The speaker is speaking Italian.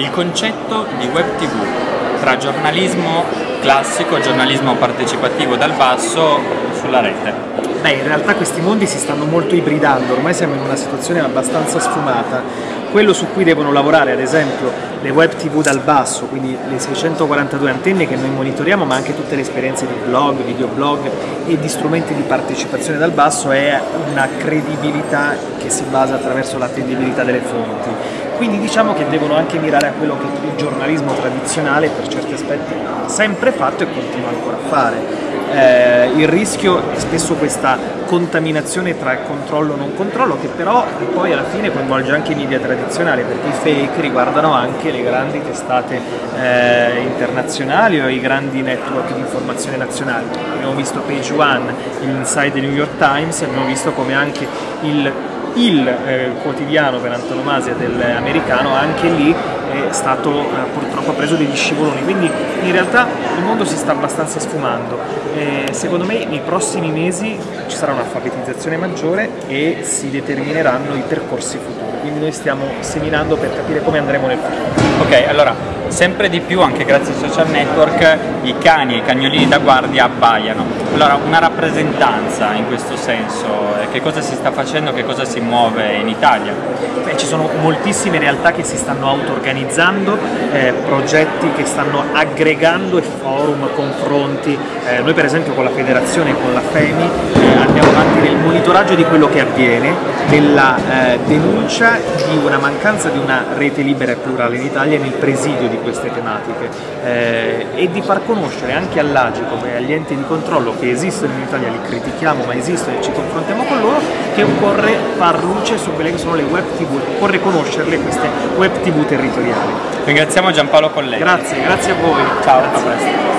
il concetto di web tv tra giornalismo classico e giornalismo partecipativo dal basso sulla rete. Beh, in realtà questi mondi si stanno molto ibridando, ormai siamo in una situazione abbastanza sfumata. Quello su cui devono lavorare, ad esempio, le web tv dal basso, quindi le 642 antenne che noi monitoriamo, ma anche tutte le esperienze di blog, videoblog e di strumenti di partecipazione dal basso, è una credibilità che si basa attraverso l'attendibilità delle fonti. Quindi diciamo che devono anche mirare a quello che il giornalismo tradizionale per certi aspetti ha sempre fatto e continua ancora a fare eh, il rischio è spesso questa contaminazione tra controllo e non controllo che però poi alla fine coinvolge anche i media tradizionali perché i fake riguardano anche le grandi testate eh, internazionali o i grandi network di informazione nazionali. Abbiamo visto Page One, l'Inside del New York Times, abbiamo visto come anche il il eh, quotidiano per antonomasia dell'americano anche lì è stato eh, purtroppo preso degli scivoloni, quindi in realtà il mondo si sta abbastanza sfumando. E secondo me nei prossimi mesi ci sarà un'alfabetizzazione maggiore e si determineranno i percorsi futuri, quindi noi stiamo seminando per capire come andremo nel futuro. Ok, allora sempre di più anche grazie ai social network i cani e i cagnolini da guardia abbaiano. Allora una rappresentanza in questo senso, eh, che cosa si sta facendo, che cosa si muove in Italia? Beh, ci sono moltissime realtà che si stanno auto-organizzando, eh, progetti che stanno aggregando e forum, confronti. Eh, noi per esempio con la federazione, con la FEMI, eh, andiamo avanti nel monitoraggio di quello che avviene, nella eh, denuncia di una mancanza di una rete libera e plurale in Italia e nel presidio di queste tematiche eh, e di far conoscere anche all'Agicom e agli enti di controllo che esistono in Italia, li critichiamo ma esistono e ci confrontiamo con loro, che occorre far luce su quelle che sono le web tv, occorre conoscerle queste web tv territoriali. Ringraziamo Giampaolo Colleghi. Grazie, grazie a voi. Ciao, grazie. a presto.